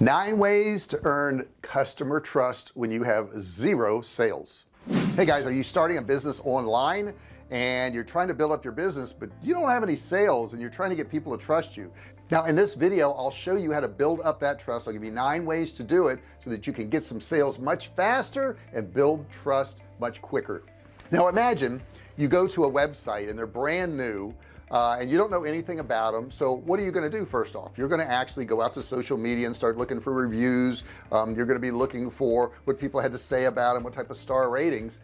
nine ways to earn customer trust when you have zero sales. Hey guys are you starting a business online and you're trying to build up your business but you don't have any sales and you're trying to get people to trust you? Now in this video I'll show you how to build up that trust. I'll give you nine ways to do it so that you can get some sales much faster and build trust much quicker. Now imagine you go to a website and they're brand new uh, and you don't know anything about them so what are you going to do first off? You're going to actually go out to social media and start looking for reviews. Um, you're going to be looking for what people had to say about them what type of star ratings.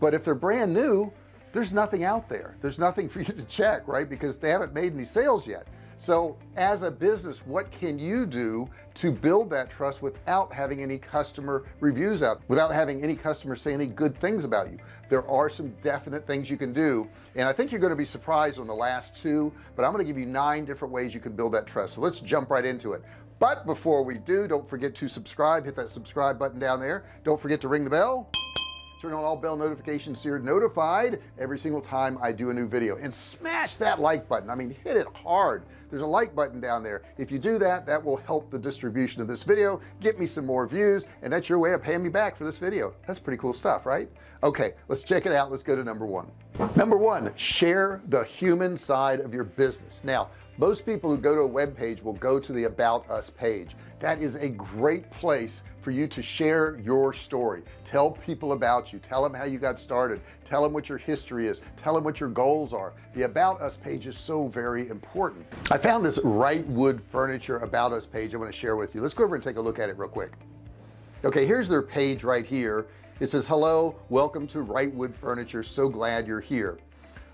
But if they're brand new there's nothing out there. There's nothing for you to check right? Because they haven't made any sales yet so as a business what can you do to build that trust without having any customer reviews out without having any customers say any good things about you? There are some definite things you can do and I think you're going to be surprised on the last two but I'm going to give you nine different ways you can build that trust. So let's jump right into it. But before we do don't forget to subscribe. Hit that subscribe button down there. Don't forget to ring the bell turn on all bell notifications so you're notified every single time I do a new video. And smash that like button. I mean hit it hard. There's a like button down there. If you do that that will help the distribution of this video get me some more views and that's your way of paying me back for this video. That's pretty cool stuff right? Okay let's check it out. Let's go to number one number one share the human side of your business. Now most people who go to a web page will go to the about us page. That is a great place for you to share your story. Tell people about you. Tell them how you got started. Tell them what your history is. Tell them what your goals are. The about us page is so very important. I found this Wrightwood furniture about us page I want to share with you. Let's go over and take a look at it real quick. Okay here's their page right here it says hello welcome to Wrightwood furniture. So glad you're here.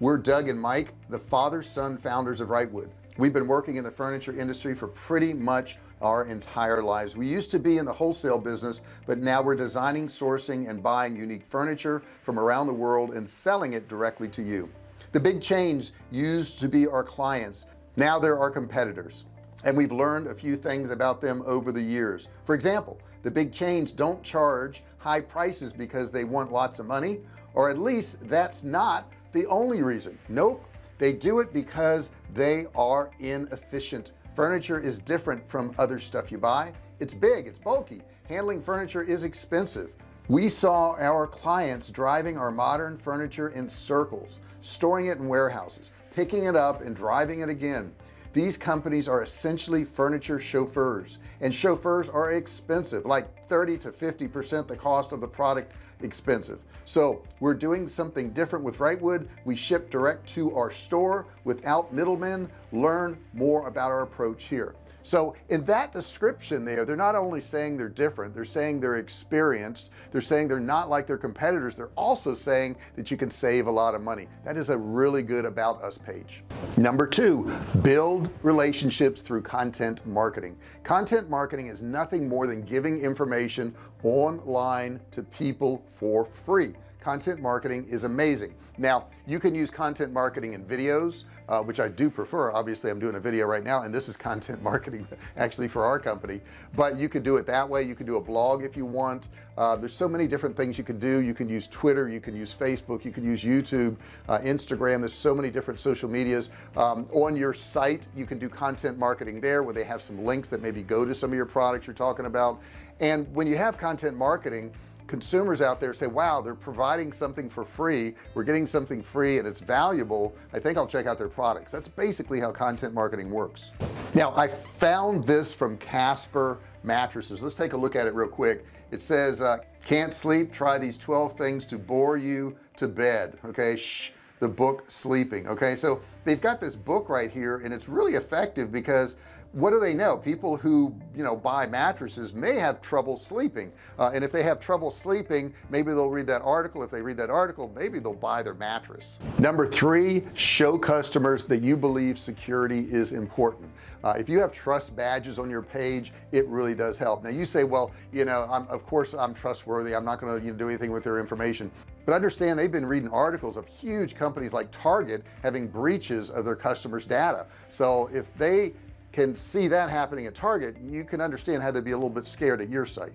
We're Doug and Mike the father son founders of Wrightwood. We've been working in the furniture industry for pretty much our entire lives. We used to be in the wholesale business but now we're designing sourcing and buying unique furniture from around the world and selling it directly to you. The big chains used to be our clients. Now they're our competitors and we've learned a few things about them over the years. For example the big chains don't charge high prices because they want lots of money or at least that's not the only reason. Nope they do it because they are inefficient. Furniture is different from other stuff you buy. It's big it's bulky. Handling furniture is expensive. We saw our clients driving our modern furniture in circles storing it in warehouses picking it up and driving it again these companies are essentially furniture chauffeurs and chauffeurs are expensive like 30 to 50 percent the cost of the product expensive. So we're doing something different with Wrightwood. We ship direct to our store without middlemen learn more about our approach here. So in that description there they're not only saying they're different they're saying they're experienced they're saying they're not like their competitors they're also saying that you can save a lot of money. That is a really good about us page. Number two build relationships through content marketing. Content marketing is nothing more than giving information online to people for free content marketing is amazing. Now you can use content marketing in videos uh, which I do prefer. Obviously I'm doing a video right now and this is content marketing actually for our company. But you could do it that way. You could do a blog if you want. Uh, there's so many different things you can do. You can use Twitter. You can use Facebook. You can use YouTube uh, Instagram. There's so many different social medias. Um, on your site you can do content marketing there where they have some links that maybe go to some of your products you're talking about. And when you have content marketing consumers out there say wow they're providing something for free. We're getting something free and it's valuable. I think I'll check out their products. That's basically how content marketing works. Now I found this from Casper mattresses. Let's take a look at it real quick. It says uh, can't sleep. Try these 12 things to bore you to bed. Okay Shh, the book sleeping. Okay so they've got this book right here and it's really effective because what do they know? People who you know buy mattresses may have trouble sleeping. Uh, and if they have trouble sleeping maybe they'll read that article. If they read that article maybe they'll buy their mattress. Number three show customers that you believe security is important. Uh, if you have trust badges on your page it really does help. Now you say well you know I'm of course I'm trustworthy. I'm not going to you know, do anything with their information. But understand they've been reading articles of huge companies like Target having breaches of their customers data. So if they can see that happening at Target you can understand how they'd be a little bit scared at your site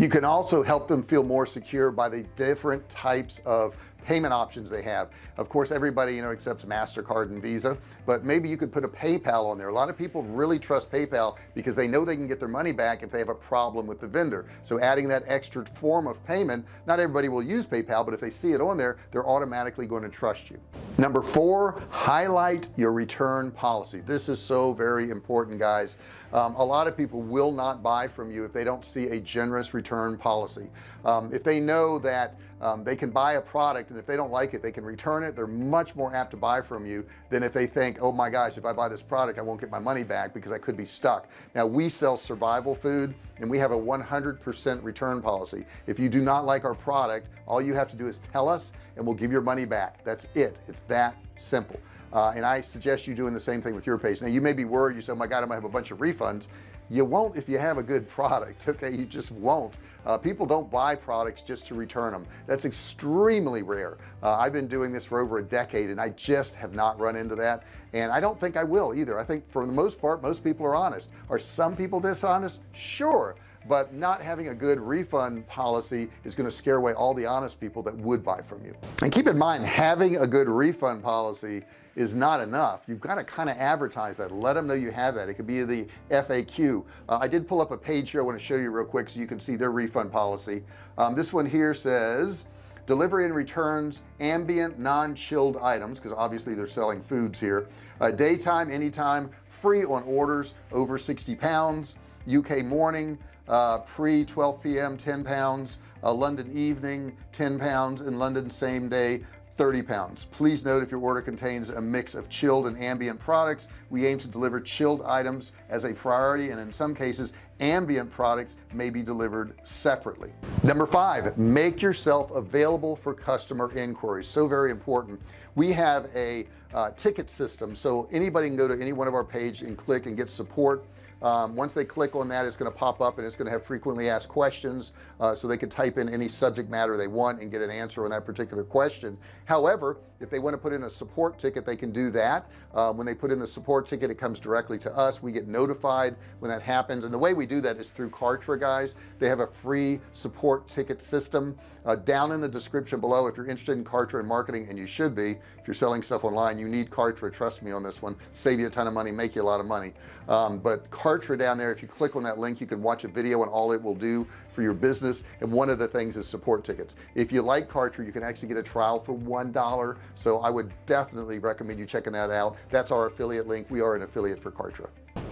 you can also help them feel more secure by the different types of payment options they have. Of course everybody you know accepts MasterCard and Visa but maybe you could put a PayPal on there. A lot of people really trust PayPal because they know they can get their money back if they have a problem with the vendor. So adding that extra form of payment not everybody will use PayPal but if they see it on there they're automatically going to trust you. Number four highlight your return policy. This is so very important guys. Um, a lot of people will not buy from you if they don't see a generous return policy. Um, if they know that um, they can buy a product and if they don't like it they can return it. They're much more apt to buy from you than if they think oh my gosh if I buy this product I won't get my money back because I could be stuck. Now we sell survival food and we have a 100% return policy. If you do not like our product all you have to do is tell us and we'll give your money back. That's it. It's that simple. Uh, and I suggest you doing the same thing with your page. Now you may be worried. You say oh my god I might have a bunch of refunds you won't if you have a good product okay? You just won't. Uh, people don't buy products just to return them that's extremely rare. Uh, I've been doing this for over a decade and I just have not run into that and I don't think I will either. I think for the most part most people are honest. Are some people dishonest? Sure but not having a good refund policy is going to scare away all the honest people that would buy from you. And keep in mind having a good refund policy is not enough. You've got to kind of advertise that. Let them know you have that. It could be the FAQ uh, I did pull up a page here I want to show you real quick so you can see their refund policy. Um, this one here says delivery and returns ambient non-chilled items because obviously they're selling foods here. Uh, daytime anytime free on orders over 60 pounds. UK morning uh, pre 12 p.m. 10 pounds. Uh, London evening 10 pounds. In London same day 30 pounds. Please note if your order contains a mix of chilled and ambient products we aim to deliver chilled items as a priority and in some cases ambient products may be delivered separately. Number five make yourself available for customer inquiries. So very important. We have a uh, ticket system so anybody can go to any one of our page and click and get support um, once they click on that it's going to pop up and it's going to have frequently asked questions uh, so they can type in any subject matter they want and get an answer on that particular question. However if they want to put in a support ticket they can do that. Uh, when they put in the support ticket it comes directly to us. We get notified when that happens. And the way we do that is through Kartra guys. They have a free support ticket system. Uh, down in the description below if you're interested in Kartra and marketing and you should be if you're selling stuff online you need Kartra. Trust me on this one. Save you a ton of money make you a lot of money. Um, but Kartra Kartra down there if you click on that link you can watch a video and all it will do for your business. And one of the things is support tickets. If you like Kartra you can actually get a trial for one dollar. So I would definitely recommend you checking that out. That's our affiliate link. We are an affiliate for Kartra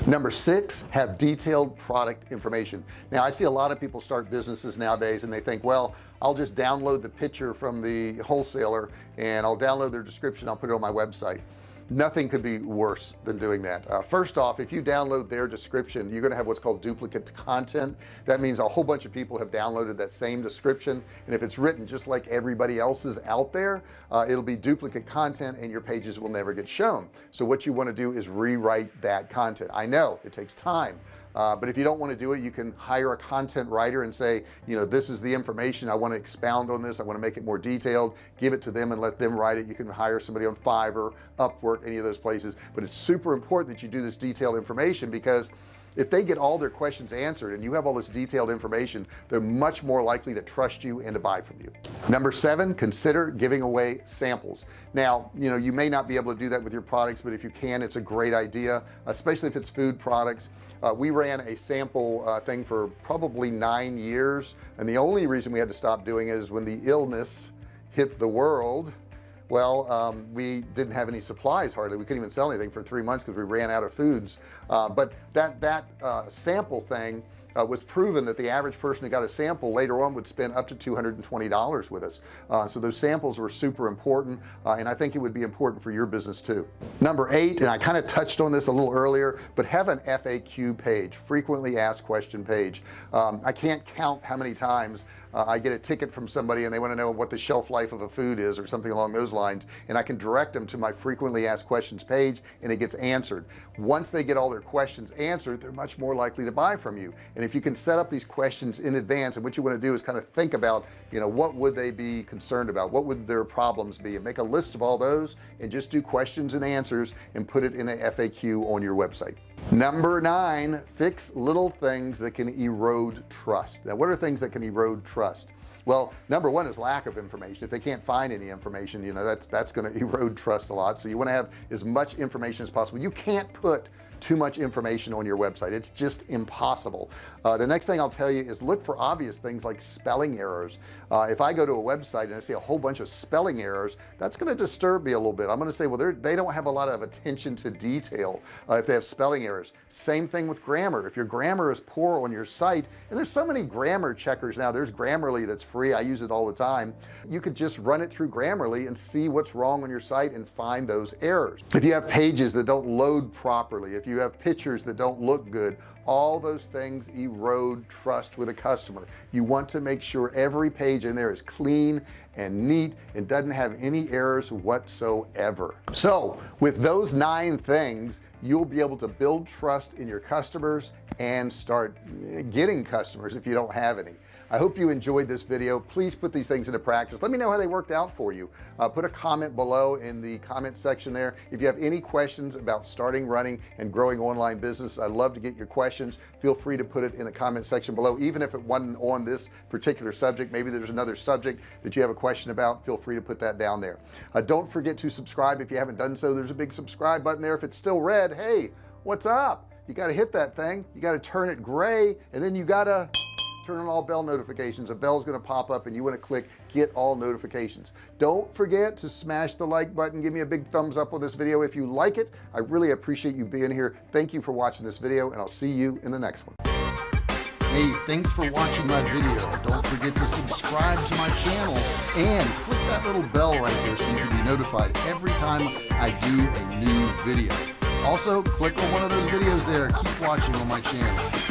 number six have detailed product information. Now I see a lot of people start businesses nowadays and they think well I'll just download the picture from the wholesaler and I'll download their description I'll put it on my website nothing could be worse than doing that. Uh, first off if you download their description you're gonna have what's called duplicate content. That means a whole bunch of people have downloaded that same description and if it's written just like everybody else's out there uh, it'll be duplicate content and your pages will never get shown. So what you want to do is rewrite that content. I know it takes time uh, but if you don't want to do it you can hire a content writer and say you know this is the information I want to expound on this I want to make it more detailed give it to them and let them write it. You can hire somebody on Fiverr Upwork any of those places. But it's super important that you do this detailed information because if they get all their questions answered and you have all this detailed information they're much more likely to trust you and to buy from you. Number seven consider giving away samples. Now you know you may not be able to do that with your products but if you can it's a great idea especially if it's food products. Uh, we ran a sample uh, thing for probably nine years and the only reason we had to stop doing it is when the illness hit the world well um, we didn't have any supplies hardly. We couldn't even sell anything for three months because we ran out of foods. Uh, but that that uh, sample thing uh, was proven that the average person who got a sample later on would spend up to $220 with us. Uh, so those samples were super important uh, and I think it would be important for your business too. Number eight and I kind of touched on this a little earlier but have an FAQ page frequently asked question page. Um, I can't count how many times uh, I get a ticket from somebody and they want to know what the shelf life of a food is or something along those lines and I can direct them to my frequently asked questions page and it gets answered. Once they get all their questions answered they're much more likely to buy from you and if you can set up these questions in advance and what you want to do is kind of think about you know what would they be concerned about? What would their problems be? And make a list of all those and just do questions and answers and put it in a FAQ on your website number nine fix little things that can erode trust. Now what are things that can erode trust? Well number one is lack of information. If they can't find any information you know that's that's going to erode trust a lot. So you want to have as much information as possible. You can't put too much information on your website. It's just impossible. Uh, the next thing I'll tell you is look for obvious things like spelling errors. Uh, if I go to a website and I see a whole bunch of spelling errors that's going to disturb me a little bit. I'm going to say well they're don't have a lot of attention to detail uh, if they have spelling errors. Same thing with grammar. If your grammar is poor on your site and there's so many grammar checkers now there's Grammarly that's free. I use it all the time. You could just run it through Grammarly and see what's wrong on your site and find those errors. If you have pages that don't load properly if you have pictures that don't look good all those things erode trust with a customer. You want to make sure every page in there is clean and neat and doesn't have any errors whatsoever. So with those nine things you'll be able to build trust in your customers and start getting customers if you don't have any. I hope you enjoyed this video. Please put these things into practice. Let me know how they worked out for you. Uh, put a comment below in the comment section there. If you have any questions about starting running and growing online business I'd love to get your questions. Feel free to put it in the comment section below even if it wasn't on this particular subject. Maybe there's another subject that you have a question about feel free to put that down there. Uh, don't forget to subscribe if you haven't done so. There's a big subscribe button there. If it's still red hey what's up? You got to hit that thing. You got to turn it gray and then you got to turn on all bell notifications. A bell is going to pop up and you want to click get all notifications. Don't forget to smash the like button. Give me a big thumbs up on this video if you like it. I really appreciate you being here. Thank you for watching this video and I'll see you in the next one hey thanks for watching my video. Don't forget to subscribe to my channel and click that little bell right there so you can be notified every time I do a new video. Also click on one of those videos there. Keep watching on my channel